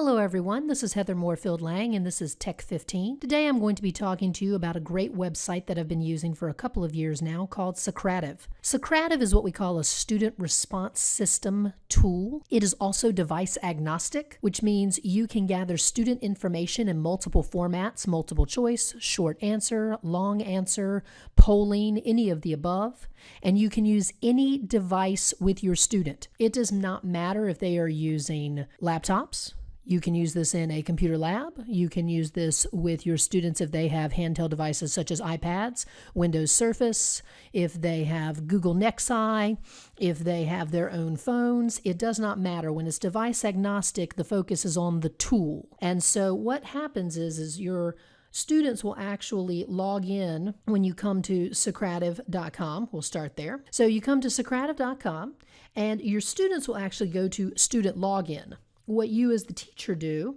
Hello, everyone. This is Heather Moorefield Lang, and this is Tech 15. Today, I'm going to be talking to you about a great website that I've been using for a couple of years now called Socrative. Socrative is what we call a student response system tool. It is also device agnostic, which means you can gather student information in multiple formats multiple choice, short answer, long answer, polling, any of the above. And you can use any device with your student. It does not matter if they are using laptops you can use this in a computer lab. You can use this with your students if they have handheld devices such as iPads, Windows Surface, if they have Google Nexi, if they have their own phones. It does not matter. When it's device agnostic, the focus is on the tool. And so what happens is, is your students will actually log in when you come to Socrative.com. We'll start there. So you come to Socrative.com and your students will actually go to student login what you as the teacher do,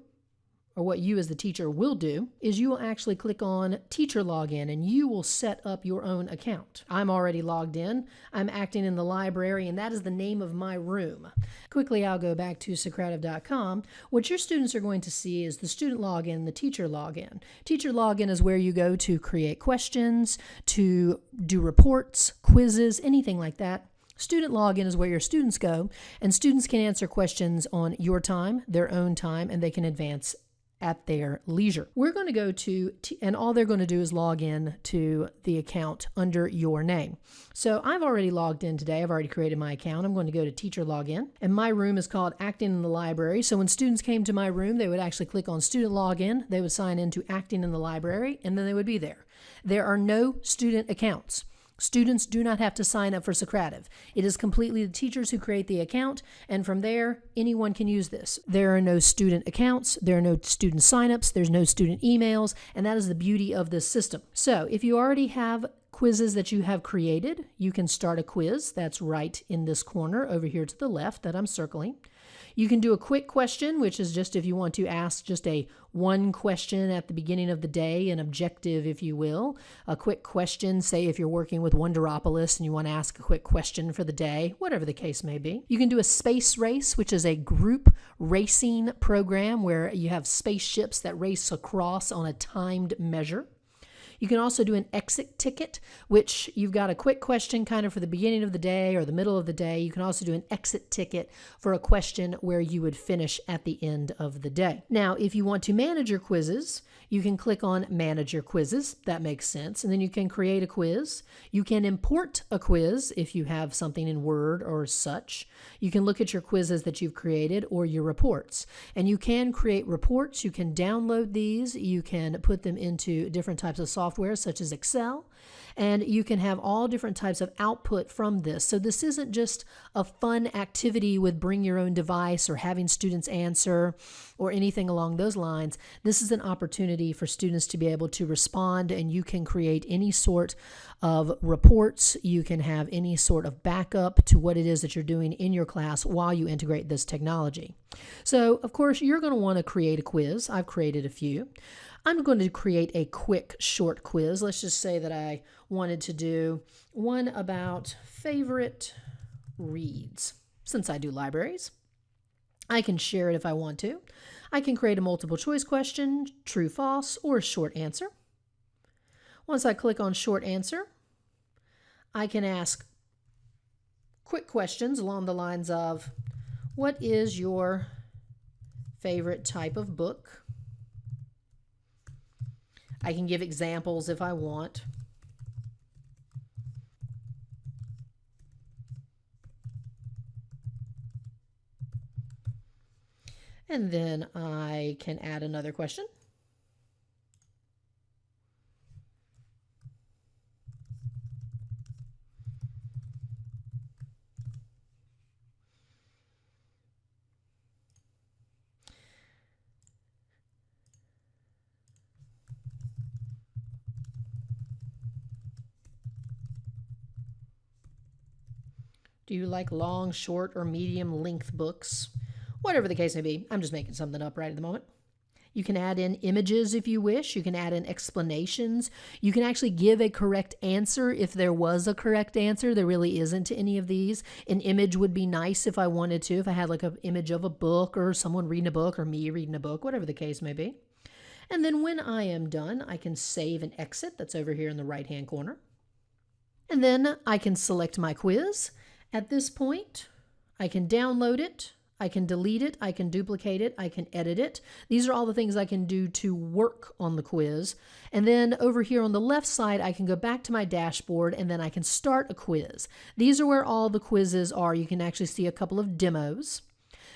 or what you as the teacher will do, is you will actually click on Teacher Login and you will set up your own account. I'm already logged in. I'm acting in the library, and that is the name of my room. Quickly, I'll go back to Socrative.com. What your students are going to see is the student login, the teacher login. Teacher login is where you go to create questions, to do reports, quizzes, anything like that. Student login is where your students go, and students can answer questions on your time, their own time, and they can advance at their leisure. We're going to go to, and all they're going to do is log in to the account under your name. So I've already logged in today. I've already created my account. I'm going to go to teacher login, and my room is called Acting in the Library. So when students came to my room, they would actually click on student login. They would sign into Acting in the Library, and then they would be there. There are no student accounts. Students do not have to sign up for Socrative. It is completely the teachers who create the account, and from there, anyone can use this. There are no student accounts, there are no student signups, there's no student emails, and that is the beauty of this system. So if you already have quizzes that you have created, you can start a quiz. That's right in this corner over here to the left that I'm circling. You can do a quick question, which is just if you want to ask just a one question at the beginning of the day, an objective, if you will. A quick question, say if you're working with Wonderopolis and you want to ask a quick question for the day, whatever the case may be. You can do a space race, which is a group racing program where you have spaceships that race across on a timed measure. You can also do an exit ticket, which you've got a quick question kind of for the beginning of the day or the middle of the day. You can also do an exit ticket for a question where you would finish at the end of the day. Now, if you want to manage your quizzes, you can click on Manage Your Quizzes. That makes sense. And then you can create a quiz. You can import a quiz if you have something in Word or such. You can look at your quizzes that you've created or your reports. And you can create reports. You can download these. You can put them into different types of software such as Excel and you can have all different types of output from this. So this isn't just a fun activity with bring your own device or having students answer or anything along those lines. This is an opportunity for students to be able to respond and you can create any sort of reports. You can have any sort of backup to what it is that you're doing in your class while you integrate this technology. So, of course, you're going to want to create a quiz. I've created a few. I'm going to create a quick short quiz. Let's just say that I wanted to do one about favorite reads. Since I do libraries, I can share it if I want to. I can create a multiple choice question, true, false, or a short answer. Once I click on short answer, I can ask quick questions along the lines of what is your favorite type of book? I can give examples if I want. And then I can add another question. Do you like long, short, or medium length books? Whatever the case may be, I'm just making something up right at the moment. You can add in images if you wish. You can add in explanations. You can actually give a correct answer if there was a correct answer. There really isn't any of these. An image would be nice if I wanted to, if I had like an image of a book or someone reading a book or me reading a book, whatever the case may be. And then when I am done, I can save and exit. That's over here in the right hand corner. And then I can select my quiz. At this point, I can download it. I can delete it, I can duplicate it, I can edit it. These are all the things I can do to work on the quiz. And then over here on the left side, I can go back to my dashboard and then I can start a quiz. These are where all the quizzes are. You can actually see a couple of demos.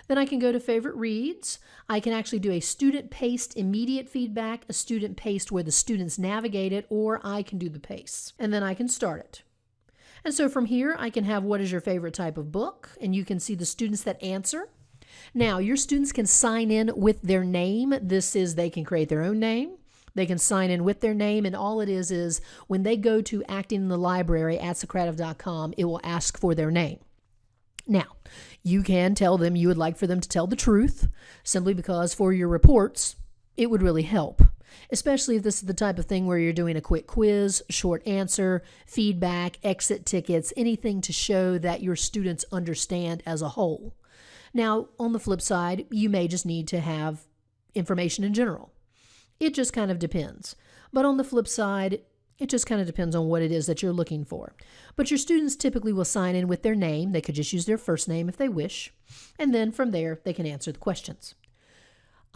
Then I can go to favorite reads. I can actually do a student paced immediate feedback, a student paced where the students navigate it, or I can do the pace. And then I can start it. And so from here, I can have what is your favorite type of book, and you can see the students that answer. Now, your students can sign in with their name. This is they can create their own name. They can sign in with their name, and all it is is when they go to acting in the library at Socrative.com, it will ask for their name. Now, you can tell them you would like for them to tell the truth simply because for your reports, it would really help especially if this is the type of thing where you're doing a quick quiz, short answer, feedback, exit tickets, anything to show that your students understand as a whole. Now, on the flip side, you may just need to have information in general. It just kind of depends. But on the flip side, it just kind of depends on what it is that you're looking for. But your students typically will sign in with their name. They could just use their first name if they wish. And then from there, they can answer the questions.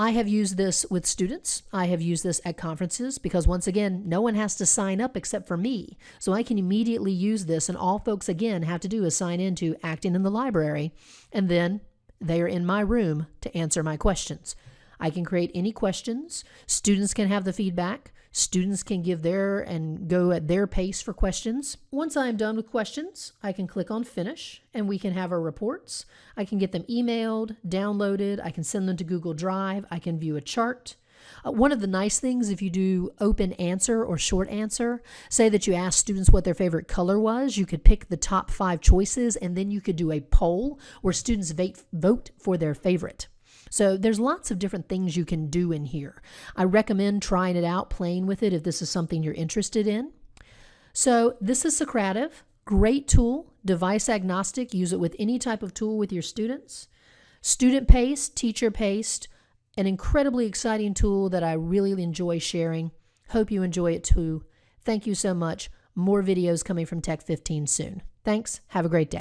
I have used this with students. I have used this at conferences because, once again, no one has to sign up except for me. So I can immediately use this, and all folks, again, have to do is sign into Acting in the Library, and then they are in my room to answer my questions. I can create any questions. Students can have the feedback. Students can give their and go at their pace for questions. Once I'm done with questions, I can click on finish and we can have our reports. I can get them emailed, downloaded, I can send them to Google Drive, I can view a chart. Uh, one of the nice things if you do open answer or short answer, say that you ask students what their favorite color was, you could pick the top five choices and then you could do a poll where students vote for their favorite. So there's lots of different things you can do in here. I recommend trying it out, playing with it if this is something you're interested in. So this is Socrative. Great tool, device agnostic. Use it with any type of tool with your students. Student paced, teacher paced, an incredibly exciting tool that I really enjoy sharing. Hope you enjoy it too. Thank you so much. More videos coming from Tech 15 soon. Thanks. Have a great day.